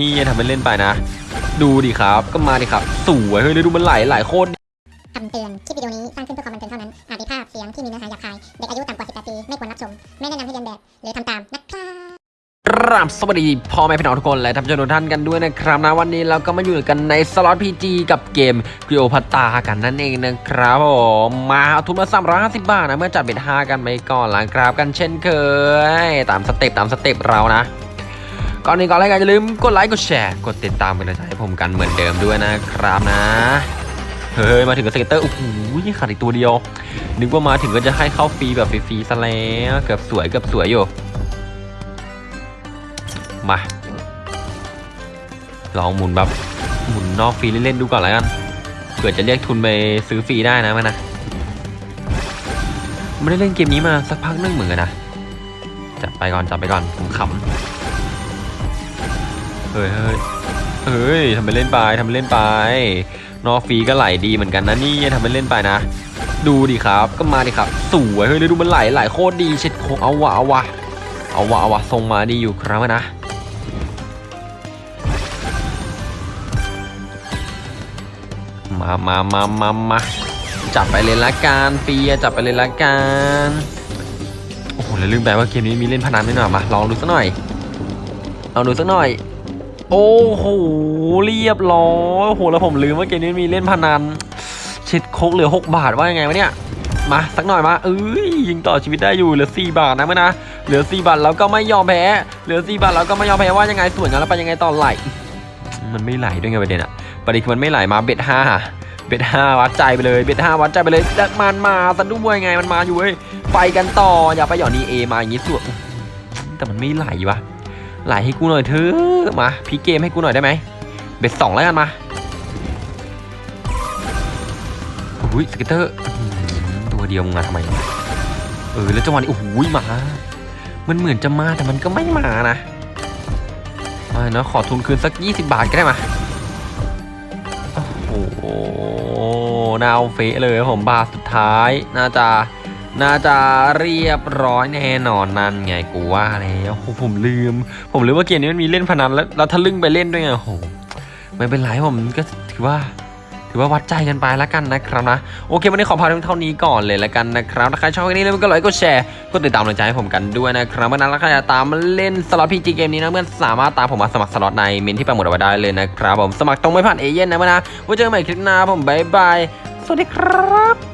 นี่ทำเป็นเล่นไปนะ ดูดิครับ ก็มาดิครับ สวยเฮ้ยแล้วดูมันไหลไหลโคตรคำเตือน คลิปวิดีโอนี้สร้างขึ้นเพื่อความบันเทิงเท่านั้น อาจมีภาพเสียงที่มีเนื้อหาหยาบคาย เด็กอายุต่ำกว่า 18 ปี ไม่ควรรับชม ไม่แนะนำให้เรียนแบบ หรือทำตามนะครับครับสวัสดีพ่อแม่พี่น้องทุกคนและท่านผู้ชมทุกท่านกันด้วยนะครับนะวันนี้เราก็มาอยู่กันในสล็อตพีจีกับเกมกริโอพัตตากันนั่นเองนะครับผมมาเอาทุนมา350บาทนะเมื่อจัดเบ็ด5กันไปก่อนหลังกราบกันเช่นเคย ตามสเต็ปตามสเต็ปเรานะ ก่อนอื่นก่อนแรกอย่าลืมกดไลค์กดแชร์กดติดตามเป็นกำลังใจให้ผมกันเหมือนเดิมด้วยนะครับนะ เฮ้ยมาถึงกับ scatter โอ้โหขาดอีกตัวเดียว นึกว่ามาถึงก็จะให้เข้าฟรีแบบฟรีๆซะแล้วเกือบสวยเกือบสวยอยู่ มาลองหมุนแบบหมุนนอกฟรีเล่นๆดูก่อนแล้วกันเผื่อจะเรียกทุนไปซื้อฟรีได้นะมันนะไม่ได้เล่นเกมนี้มาสักพักนึงเหมือนกันนะจับไปก่อนจับไปก่อนผมขำ เฮ้ยเฮ้ยเฮ้ยทำไปเล่นไปทำไปเล่นไปนอฟีก็ไหลดีเหมือนกันนะนี่ทำไปเล่นไปนะ ดูดิครับก็มาดิครับสวยเฮ้ยดูมันไหลไหลโคตรดีเช็ดโคเอาวะเอาวะเอาวะเอาวะทรงมาดีอยู่ครับนะมามามามามาจับไปเลยละกันเปียจับไปเลยละกันโอ้โหแล้วลืมไปว่าเกมนี้มีเล่นพนันด้วยหน่อยมาลองดูสักหน่อยลองดูสักหน่อย โอ้โหเรียบร้อยโหแล้วผมลืมว่าเกมนี้มีเล่นพนันเช็ดโคกเหลือ 6 บาทว่ายังไงวะเนี่ยมาสักหน่อยมาเอ้ยยิงต่อชีวิตได้อยู่เหลือ 4 บาทนะเมื่อนะเหลือ 4 บาทแล้วก็ไม่ยอมแพ้เหลือ 4 บาทแล้วก็ไม่ยอมแพ้ว่ายังไงส่วนกันแล้วไปยังไงต่อไหลมันไม่ไหลด้วยไงประเด็นอะประเด็นคือมันไม่ไหลมา bet ห้า bet ห้าวัดใจไปเลย bet ห้าวัดใจไปเลยแล้วมันมาสะดุ้งไงมันมาอยู่เว้ยไปกันต่ออย่าไปหย่อนนีเอมาอย่างงี้สุดแต่มันไม่ไหลวะ ไหลให้กูหน่อยเถอะมาพี่เกมให้กูหน่อยได้ไหม bet สองแล้วกันมาอุ้ย scatter ตัวเดียวมึงมาทำไมเออแล้วจังหวะนี้โอ้โหมา มันเหมือนจะมาแต่มันก็ไม่มานะมาเนาะขอทุนคืนสัก 20 บาทก็ได้มาโอ้โหน่าเอาเฟะเลยผมบาทสุดท้ายน่าจะ น่าจะเรียบร้อยแน่นอนนั่นไงกูว่าแล้วโอ้ผมลืม ผมลืมว่าเกมนี้มันมีเล่นพนันแล้วแล้วทะลึ่งไปเล่นด้วยไงโอ้โหไม่เป็นไรผมก็ถือว่าถือว่าวัดใจกันไปแล้วกันนะครับนะ โอเควันนี้ขอพาเท่านี้ก่อนเลยแล้วกันนะครับถ้าใครชอบคลิปนี้แล้วก็ไลค์ก็แชร์ก็ติดตามกำลังใจให้ผมกันด้วยนะครับเพื่อนนะแล้วใครจะตามมาเล่นสล็อต PG เกมนี้นะเพื่อนสามารถตามผมมาสมัครสล็อตในเมนที่ปักหมุดเอาไว้ได้เลยนะครับผมสมัครตรงไม่ผ่านเอเย่นนะเพื่อนนะไว้เจอกันใหม่คลิปหน้าผม bye bye สวัสดีครับ